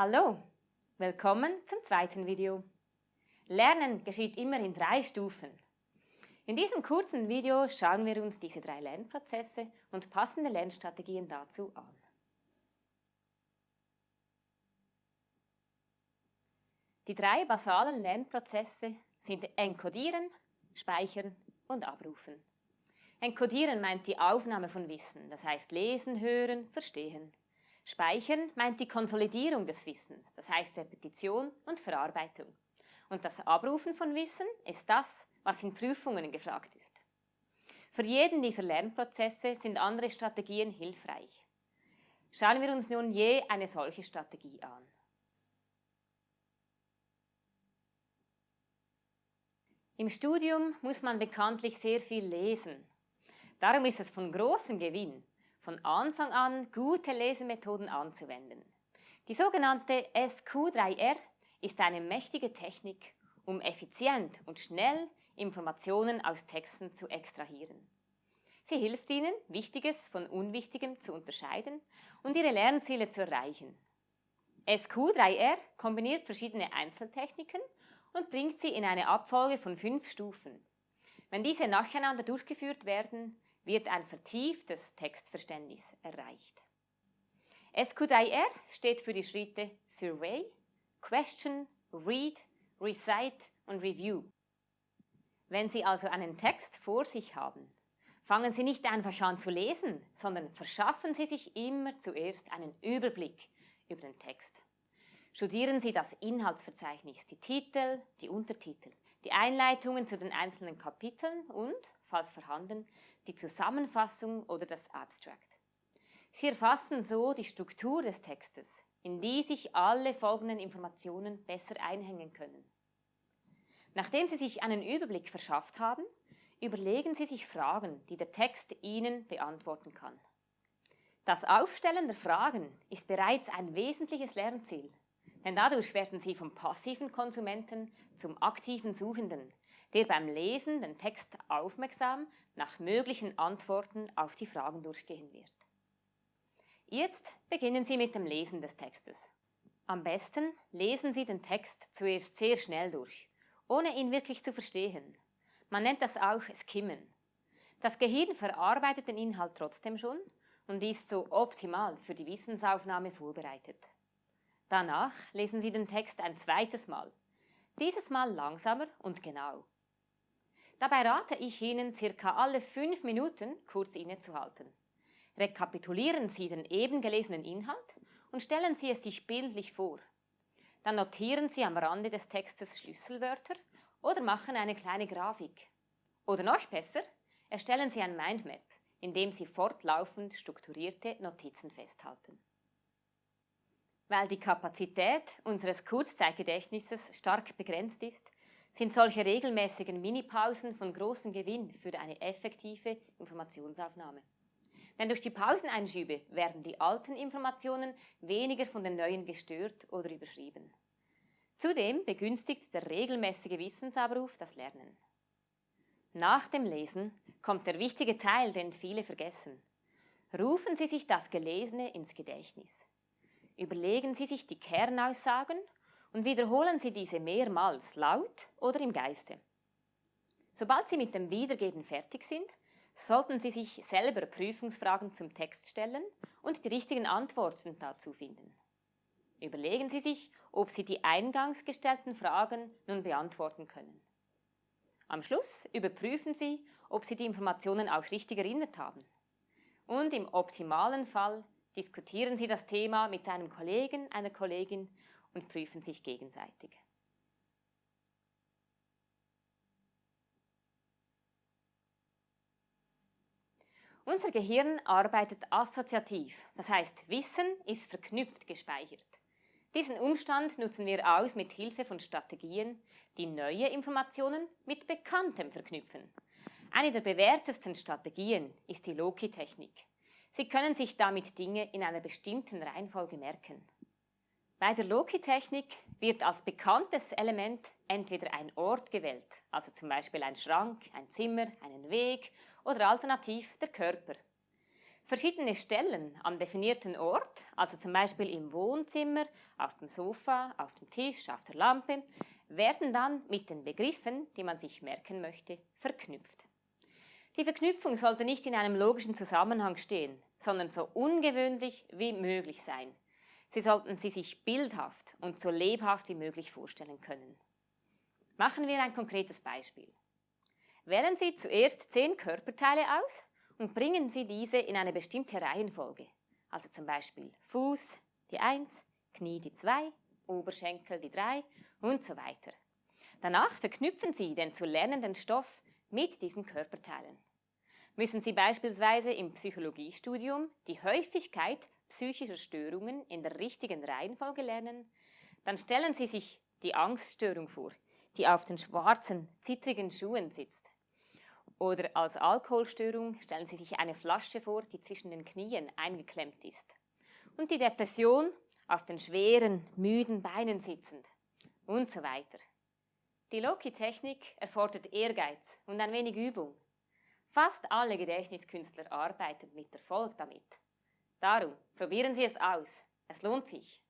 Hallo, willkommen zum zweiten Video. Lernen geschieht immer in drei Stufen. In diesem kurzen Video schauen wir uns diese drei Lernprozesse und passende Lernstrategien dazu an. Die drei basalen Lernprozesse sind Enkodieren, Speichern und Abrufen. Enkodieren meint die Aufnahme von Wissen, das heißt Lesen, Hören, Verstehen. Speichern meint die Konsolidierung des Wissens, das heißt Repetition und Verarbeitung. Und das Abrufen von Wissen ist das, was in Prüfungen gefragt ist. Für jeden dieser Lernprozesse sind andere Strategien hilfreich. Schauen wir uns nun je eine solche Strategie an. Im Studium muss man bekanntlich sehr viel lesen. Darum ist es von großem Gewinn, von Anfang an gute Lesemethoden anzuwenden. Die sogenannte SQ3R ist eine mächtige Technik, um effizient und schnell Informationen aus Texten zu extrahieren. Sie hilft Ihnen, Wichtiges von Unwichtigem zu unterscheiden und Ihre Lernziele zu erreichen. SQ3R kombiniert verschiedene Einzeltechniken und bringt sie in eine Abfolge von fünf Stufen. Wenn diese nacheinander durchgeführt werden, wird ein vertieftes Textverständnis erreicht. SQ3R steht für die Schritte Survey, Question, Read, Recite und Review. Wenn Sie also einen Text vor sich haben, fangen Sie nicht einfach an zu lesen, sondern verschaffen Sie sich immer zuerst einen Überblick über den Text. Studieren Sie das Inhaltsverzeichnis, die Titel, die Untertitel, die Einleitungen zu den einzelnen Kapiteln und, falls vorhanden, die Zusammenfassung oder das Abstract. Sie erfassen so die Struktur des Textes, in die sich alle folgenden Informationen besser einhängen können. Nachdem Sie sich einen Überblick verschafft haben, überlegen Sie sich Fragen, die der Text Ihnen beantworten kann. Das Aufstellen der Fragen ist bereits ein wesentliches Lernziel, denn dadurch werden Sie vom passiven Konsumenten zum aktiven Suchenden, der beim Lesen den Text aufmerksam nach möglichen Antworten auf die Fragen durchgehen wird. Jetzt beginnen Sie mit dem Lesen des Textes. Am besten lesen Sie den Text zuerst sehr schnell durch, ohne ihn wirklich zu verstehen. Man nennt das auch Skimmen. Das Gehirn verarbeitet den Inhalt trotzdem schon und ist so optimal für die Wissensaufnahme vorbereitet. Danach lesen Sie den Text ein zweites Mal, dieses Mal langsamer und genau. Dabei rate ich Ihnen, circa alle fünf Minuten kurz innezuhalten. Rekapitulieren Sie den eben gelesenen Inhalt und stellen Sie es sich bildlich vor. Dann notieren Sie am Rande des Textes Schlüsselwörter oder machen eine kleine Grafik. Oder noch besser, erstellen Sie ein Mindmap, in dem Sie fortlaufend strukturierte Notizen festhalten. Weil die Kapazität unseres Kurzzeitgedächtnisses stark begrenzt ist, sind solche regelmäßigen Minipausen von großem Gewinn für eine effektive Informationsaufnahme. Denn durch die Pauseneinschübe werden die alten Informationen weniger von den neuen gestört oder überschrieben. Zudem begünstigt der regelmäßige Wissensabruf das Lernen. Nach dem Lesen kommt der wichtige Teil, den viele vergessen. Rufen Sie sich das Gelesene ins Gedächtnis. Überlegen Sie sich die Kernaussagen und wiederholen Sie diese mehrmals laut oder im Geiste. Sobald Sie mit dem Wiedergeben fertig sind, sollten Sie sich selber Prüfungsfragen zum Text stellen und die richtigen Antworten dazu finden. Überlegen Sie sich, ob Sie die eingangs gestellten Fragen nun beantworten können. Am Schluss überprüfen Sie, ob Sie die Informationen auch richtig erinnert haben. Und im optimalen Fall diskutieren Sie das Thema mit einem Kollegen, einer Kollegin und prüfen sich gegenseitig. Unser Gehirn arbeitet assoziativ, das heißt Wissen ist verknüpft gespeichert. Diesen Umstand nutzen wir aus mit Hilfe von Strategien, die neue Informationen mit Bekanntem verknüpfen. Eine der bewährtesten Strategien ist die Loki-Technik. Sie können sich damit Dinge in einer bestimmten Reihenfolge merken. Bei der Loki-Technik wird als bekanntes Element entweder ein Ort gewählt, also zum Beispiel ein Schrank, ein Zimmer, einen Weg oder alternativ der Körper. Verschiedene Stellen am definierten Ort, also zum Beispiel im Wohnzimmer, auf dem Sofa, auf dem Tisch, auf der Lampe, werden dann mit den Begriffen, die man sich merken möchte, verknüpft. Die Verknüpfung sollte nicht in einem logischen Zusammenhang stehen, sondern so ungewöhnlich wie möglich sein. Sie sollten sie sich bildhaft und so lebhaft wie möglich vorstellen können. Machen wir ein konkretes Beispiel. Wählen Sie zuerst zehn Körperteile aus und bringen Sie diese in eine bestimmte Reihenfolge. Also zum Beispiel Fuß die 1, Knie die 2, Oberschenkel die 3 und so weiter. Danach verknüpfen Sie den zu lernenden Stoff mit diesen Körperteilen. Müssen Sie beispielsweise im Psychologiestudium die Häufigkeit psychischer Störungen in der richtigen Reihenfolge lernen, dann stellen Sie sich die Angststörung vor, die auf den schwarzen, zittrigen Schuhen sitzt. Oder als Alkoholstörung stellen Sie sich eine Flasche vor, die zwischen den Knien eingeklemmt ist. Und die Depression auf den schweren, müden Beinen sitzend. Und so weiter. Die Loki-Technik erfordert Ehrgeiz und ein wenig Übung. Fast alle Gedächtniskünstler arbeiten mit Erfolg damit. Darum, probieren Sie es aus. Es lohnt sich.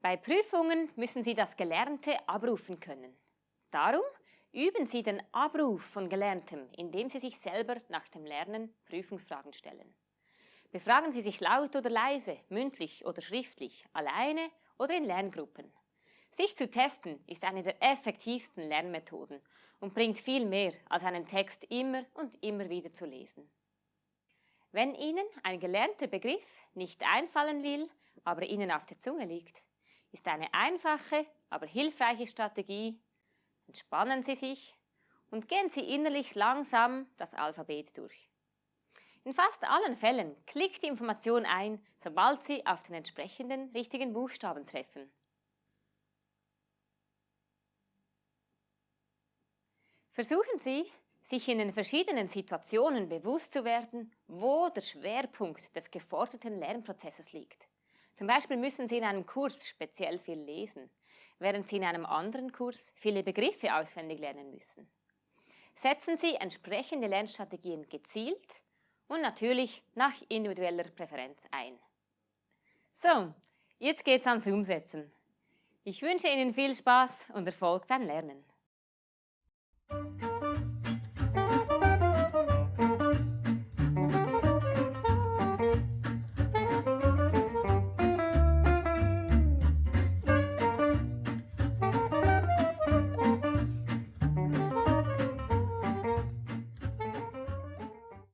Bei Prüfungen müssen Sie das Gelernte abrufen können. Darum üben Sie den Abruf von Gelerntem, indem Sie sich selber nach dem Lernen Prüfungsfragen stellen. Befragen Sie sich laut oder leise, mündlich oder schriftlich, alleine oder in Lerngruppen. Sich zu testen ist eine der effektivsten Lernmethoden und bringt viel mehr, als einen Text immer und immer wieder zu lesen. Wenn Ihnen ein gelernter Begriff nicht einfallen will, aber Ihnen auf der Zunge liegt, ist eine einfache, aber hilfreiche Strategie. Entspannen Sie sich und gehen Sie innerlich langsam das Alphabet durch. In fast allen Fällen klickt die Information ein, sobald Sie auf den entsprechenden richtigen Buchstaben treffen. Versuchen Sie, sich in den verschiedenen Situationen bewusst zu werden, wo der Schwerpunkt des geforderten Lernprozesses liegt. Zum Beispiel müssen Sie in einem Kurs speziell viel lesen, während Sie in einem anderen Kurs viele Begriffe auswendig lernen müssen. Setzen Sie entsprechende Lernstrategien gezielt und natürlich nach individueller Präferenz ein. So, jetzt geht's ans Umsetzen. Ich wünsche Ihnen viel Spaß und Erfolg beim Lernen. あ!